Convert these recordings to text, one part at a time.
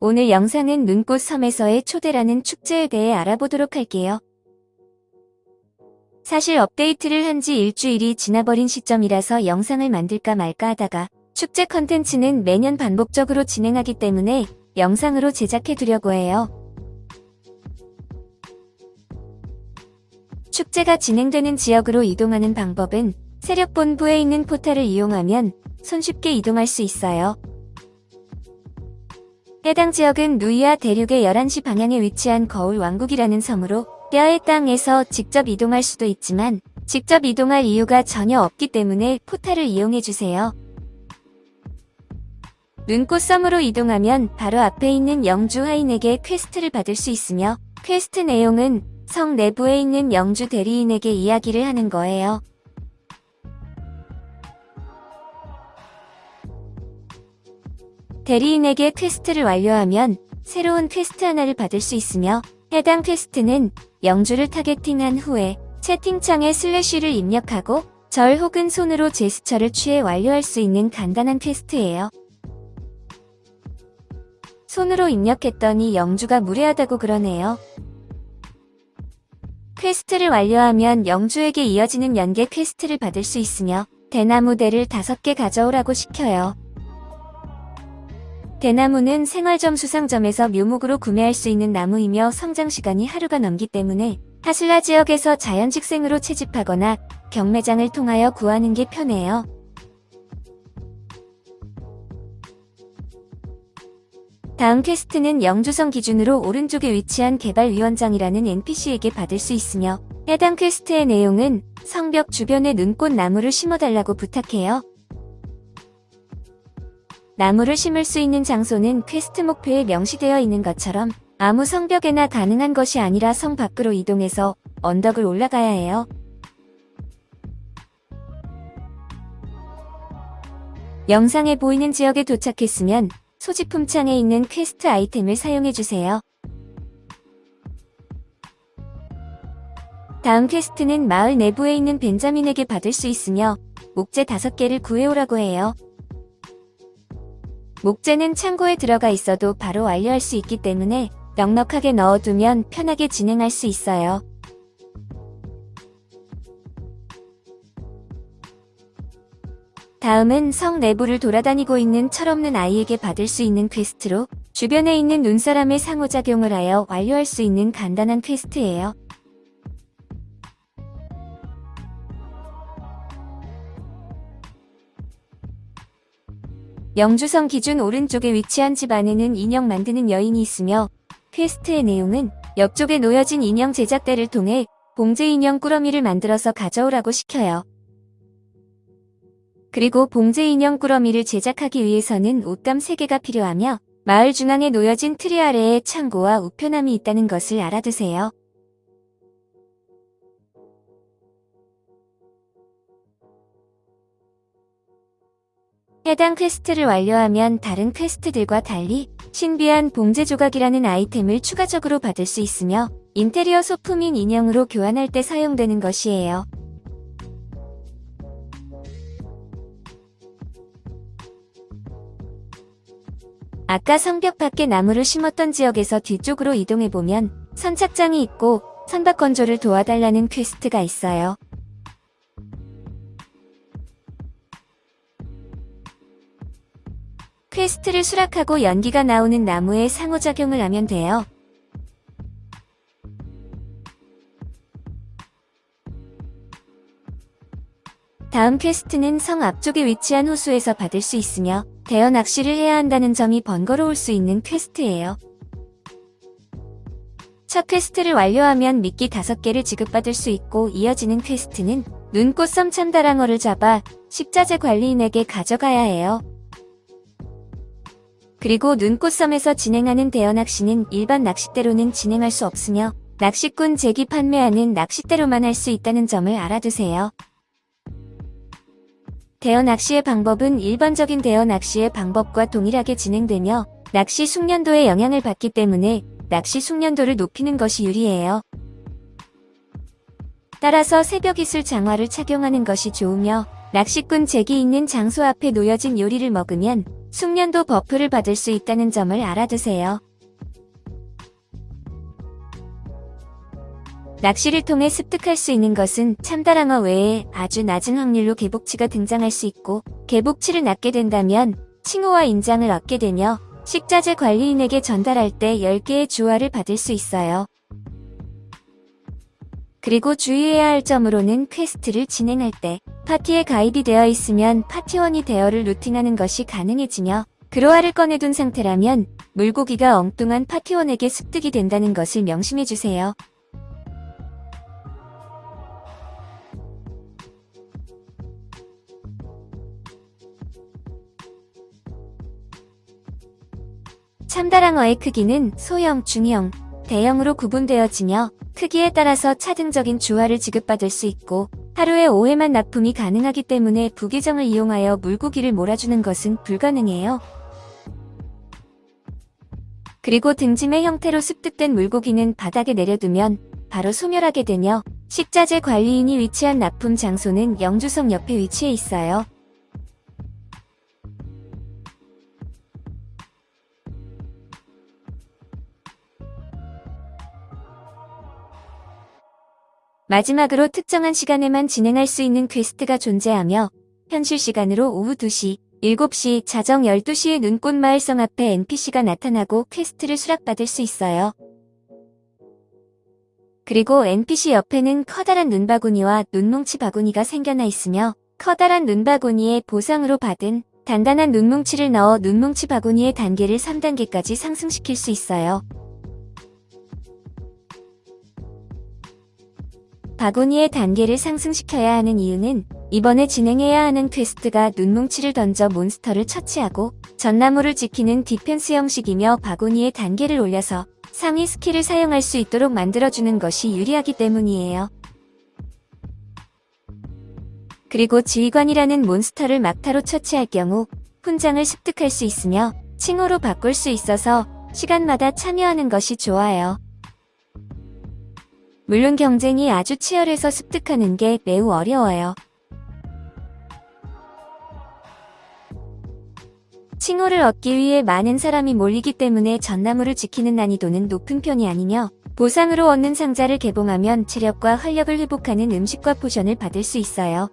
오늘 영상은 눈꽃 섬에서의 초대라는 축제에 대해 알아보도록 할게요. 사실 업데이트를 한 지 일주일이 지나버린 시점이라서 영상을 만들까 말까 하다가 축제 컨텐츠는 매년 반복적으로 진행하기 때문에 영상으로 제작해두려고 해요. 축제가 진행되는 지역으로 이동하는 방법은 세력본부에 있는 포탈을 이용하면 손쉽게 이동할 수 있어요. 해당 지역은 누이아 대륙의 11시 방향에 위치한 거울 왕국이라는 섬으로 뼈의 땅에서 직접 이동할 수도 있지만 직접 이동할 이유가 전혀 없기 때문에 포탈을 이용해주세요. 눈꽃섬으로 이동하면 바로 앞에 있는 영주 하인에게 퀘스트를 받을 수 있으며 퀘스트 내용은 성 내부에 있는 영주 대리인에게 이야기를 하는 거예요. 대리인에게 퀘스트를 완료하면 새로운 퀘스트 하나를 받을 수 있으며 해당 퀘스트는 영주를 targeting한 후에 채팅창에 슬래시를 입력하고 절 혹은 손으로 제스처를 취해 완료할 수 있는 간단한 퀘스트예요. 손으로 입력했더니 영주가 무례하다고 그러네요. 퀘스트를 완료하면 영주에게 이어지는 연계 퀘스트를 받을 수 있으며 대나무대를 5개 가져오라고 시켜요. 대나무는 생활점수 상점에서 묘목으로 구매할 수 있는 나무이며 성장시간이 하루가 넘기 때문에 하슬라 지역에서 자연직생으로 채집하거나 경매장을 통하여 구하는 게 편해요. 다음 퀘스트는 영주성 기준으로 오른쪽에 위치한 개발위원장이라는 NPC에게 받을 수 있으며 해당 퀘스트의 내용은 성벽 주변에 눈꽃 나무를 심어달라고 부탁해요. 나무를 심을 수 있는 장소는 퀘스트 목표에 명시되어 있는 것처럼 아무 성벽에나 가능한 것이 아니라 성 밖으로 이동해서 언덕을 올라가야 해요. 영상에 보이는 지역에 도착했으면 소지품 창에 있는 퀘스트 아이템을 사용해주세요. 다음 퀘스트는 마을 내부에 있는 벤자민에게 받을 수 있으며 목재 5개를 구해오라고 해요. 목재는 창고에 들어가 있어도 바로 완료할 수 있기 때문에 넉넉하게 넣어두면 편하게 진행할 수 있어요. 다음은 성 내부를 돌아다니고 있는 철없는 아이에게 받을 수 있는 퀘스트로 주변에 있는 눈사람의 상호작용을 하여 완료할 수 있는 간단한 퀘스트예요. 영주성 기준 오른쪽에 위치한 집 안에는 인형 만드는 여인이 있으며 퀘스트의 내용은 옆쪽에 놓여진 인형 제작대를 통해 봉제 인형 꾸러미를 만들어서 가져오라고 시켜요. 그리고 봉제 인형 꾸러미를 제작하기 위해서는 옷감 3개가 필요하며 마을 중앙에 놓여진 트리 아래에 창고와 우편함이 있다는 것을 알아두세요. 해당 퀘스트를 완료하면 다른 퀘스트들과 달리 신비한 봉제 조각이라는 아이템을 추가적으로 받을 수 있으며 인테리어 소품인 인형으로 교환할 때 사용되는 것이에요. 아까 성벽 밖에 나무를 심었던 지역에서 뒤쪽으로 이동해보면 선착장이 있고 선박 건조를 도와달라는 퀘스트가 있어요. 퀘스트를 수락하고 연기가 나오는 나무에 상호작용을 하면 돼요. 다음 퀘스트는 성 앞쪽에 위치한 호수에서 받을 수 있으며 대어 낚시를 해야 한다는 점이 번거로울 수 있는 퀘스트예요. 첫 퀘스트를 완료하면 미끼 5개를 지급받을 수 있고 이어지는 퀘스트는 눈꽃섬 참다랑어를 잡아 식자재 관리인에게 가져가야 해요. 그리고 눈꽃섬에서 진행하는 대여낚시는 일반 낚싯대로는 진행할 수 없으며 낚시꾼 제기 판매하는 낚싯대로만 할 수 있다는 점을 알아두세요. 대여 낚시의 방법은 일반적인 대여 낚시의 방법과 동일하게 진행되며 낚시 숙련도에 영향을 받기 때문에 낚시 숙련도를 높이는 것이 유리해요. 따라서 새벽이슬 장화를 착용하는 것이 좋으며 낚시꾼 잭이 있는 장소 앞에 놓여진 요리를 먹으면 숙련도 버프를 받을 수 있다는 점을 알아두세요. 낚시를 통해 습득할 수 있는 것은 참다랑어 외에 아주 낮은 확률로 개복치가 등장할 수 있고 개복치를 낚게 된다면 칭호와 인장을 얻게 되며 식자재 관리인에게 전달할 때 10개의 주화를 받을 수 있어요. 그리고 주의해야 할 점으로는 퀘스트를 진행할 때 파티에 가입이 되어 있으면 파티원이 대어를 루팅하는 것이 가능해지며 그로아를 꺼내둔 상태라면 물고기가 엉뚱한 파티원에게 습득이 된다는 것을 명심해주세요. 참다랑어의 크기는 소형, 중형, 대형으로 구분되어지며 크기에 따라서 차등적인 주화를 지급받을 수 있고 하루에 5회만 납품이 가능하기 때문에 부계정을 이용하여 물고기를 몰아주는 것은 불가능해요. 그리고 등짐의 형태로 습득된 물고기는 바닥에 내려두면 바로 소멸하게 되며 식자재 관리인이 위치한 납품 장소는 영주성 옆에 위치해 있어요. 마지막으로 특정한 시간에만 진행할 수 있는 퀘스트가 존재하며 현실 시간으로 오후 2시, 7시, 자정 12시에 눈꽃 마을성 앞에 NPC가 나타나고 퀘스트를 수락받을 수 있어요. 그리고 NPC 옆에는 커다란 눈바구니와 눈뭉치 바구니가 생겨나 있으며 커다란 눈바구니에 보상으로 받은 단단한 눈뭉치를 넣어 눈뭉치 바구니의 단계를 3단계까지 상승시킬 수 있어요. 바구니의 단계를 상승시켜야 하는 이유는 이번에 진행해야 하는 퀘스트가 눈뭉치를 던져 몬스터를 처치하고 전나무를 지키는 디펜스 형식이며 바구니의 단계를 올려서 상위 스킬을 사용할 수 있도록 만들어주는 것이 유리하기 때문이에요. 그리고 지휘관이라는 몬스터를 막타로 처치할 경우 훈장을 습득할 수 있으며 칭호로 바꿀 수 있어서 시간마다 참여하는 것이 좋아요. 물론 경쟁이 아주 치열해서 습득하는 게 매우 어려워요. 칭호를 얻기 위해 많은 사람이 몰리기 때문에 전나무를 지키는 난이도는 높은 편이 아니며 보상으로 얻는 상자를 개봉하면 체력과 활력을 회복하는 음식과 포션을 받을 수 있어요.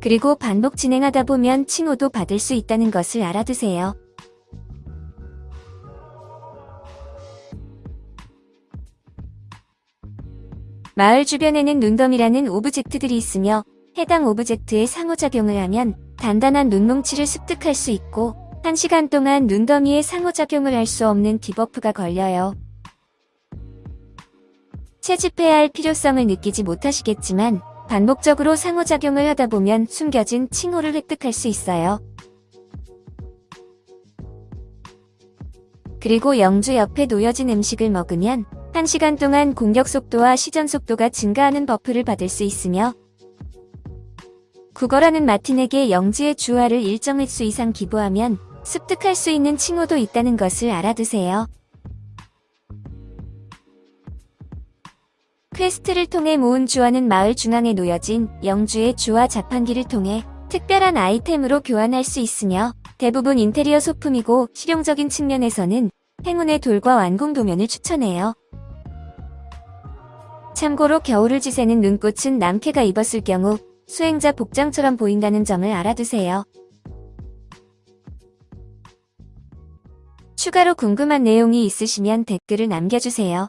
그리고 반복 진행하다 보면 칭호도 받을 수 있다는 것을 알아두세요. 마을 주변에는 눈더미라는 오브젝트들이 있으며 해당 오브젝트에 상호작용을 하면 단단한 눈뭉치를 습득할 수 있고 1시간 동안 눈더미에 상호작용을 할 수 없는 디버프가 걸려요. 채집해야 할 필요성을 느끼지 못하시겠지만 반복적으로 상호작용을 하다 보면 숨겨진 칭호를 획득할 수 있어요. 그리고 영주 옆에 놓여진 음식을 먹으면 1시간 동안 공격 속도와 시전 속도가 증가하는 버프를 받을 수 있으며 구걸하는 마틴에게 영지의 주화를 일정 횟수 이상 기부하면 습득할 수 있는 칭호도 있다는 것을 알아두세요. 퀘스트를 통해 모은 주화는 마을 중앙에 놓여진 영주의 주화 자판기를 통해 특별한 아이템으로 교환할 수 있으며 대부분 인테리어 소품이고 실용적인 측면에서는 행운의 돌과 완공 도면을 추천해요. 참고로 겨울을 지새는 눈꽃은 남캐가 입었을 경우 수행자 복장처럼 보인다는 점을 알아두세요. 추가로 궁금한 내용이 있으시면 댓글을 남겨주세요.